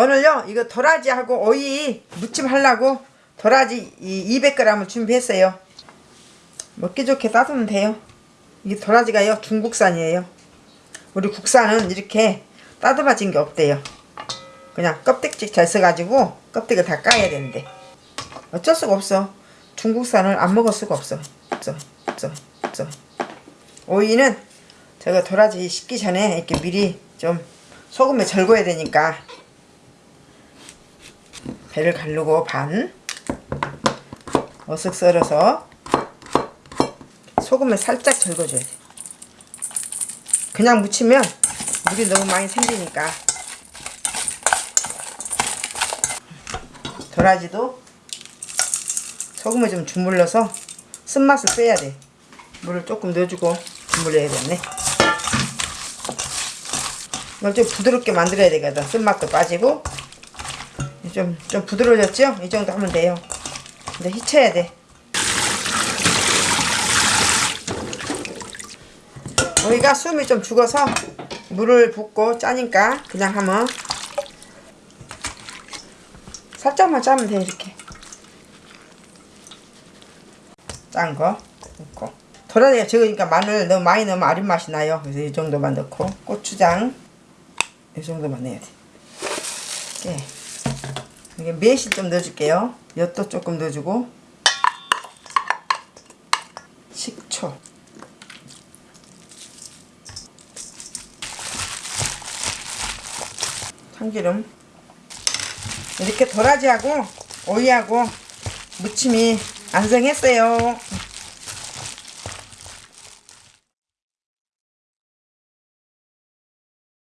오늘요 이거 도라지하고 오이 무침 하려고 도라지 이 200g을 준비했어요. 먹기 좋게 따두면 돼요. 이게 도라지가요 중국산이에요. 우리 국산은 이렇게 따듬어진 게 없대요. 그냥 껍데기 잘 써가지고 껍데기 다 까야 되는데. 어쩔 수가 없어. 중국산을 안 먹을 수가 없어. 없어. 없어. 오이는 저거 도라지 식기 전에 이렇게 미리 좀 소금에 절거야 되니까 배를 가르고 반 어쓱 썰어서 소금에 살짝 절거줘야 돼. 그냥 무치면 물이 너무 많이 생기니까. 도라지도 소금에 좀 주물러서 쓴맛을 빼야 돼. 물을 조금 넣어주고 주물러야겠네. 이걸 좀 부드럽게 만들어야 되거든 쓴맛도 빠지고 좀, 좀 부드러워졌죠? 이 정도 하면 돼요. 근데 휘쳐야 돼. 우리가 숨이 좀 죽어서 물을 붓고 짜니까 그냥 하면 살짝만 짜면 돼 이렇게. 짠 거 넣고 도라지가 적으니까 마늘 너무 많이 넣으면 아린 맛이 나요. 그래서 이 정도만 넣고 고추장 이 정도만 넣어야 돼. 예. 이게 매실 좀 넣어줄게요. 엿도 조금 넣어주고. 식초. 참기름. 이렇게 도라지하고 오이하고 무침이 완성했어요